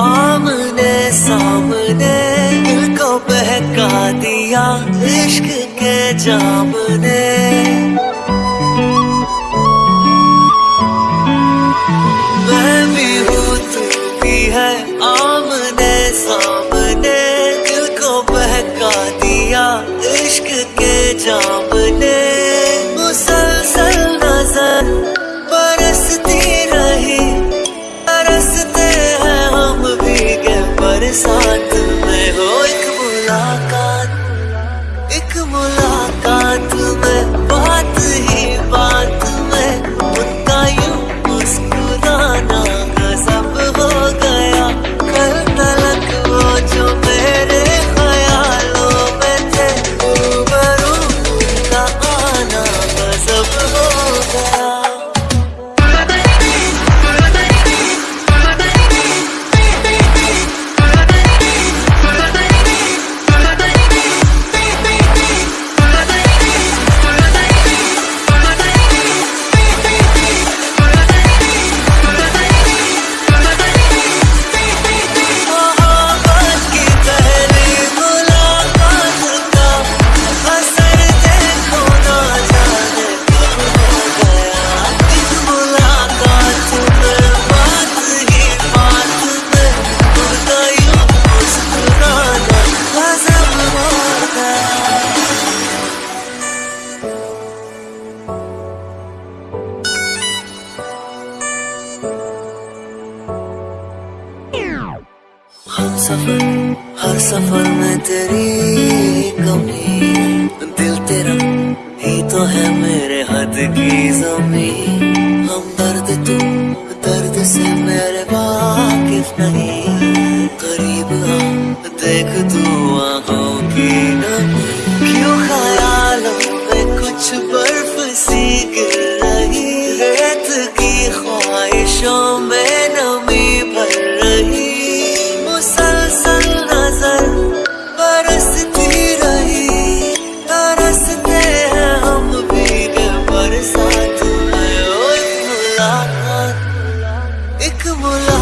आमने सामने दिल को बहका दिया इश्क के जाम ने मैं भी हूँ तू भी है। आमने सामने दिल को बहका दिया इश्क के जाम मैं में हो एक मुलाकात एक मुलाकात। हम सफ़र, हर सफ़र में तेरी कमी। दिल तेरा ही तो है मेरे हद की जमी। हम दर्द तू, दर्द से मेरे वाकिफ नहीं। करीब देख तू आँखों की नमी। एक मुलाकात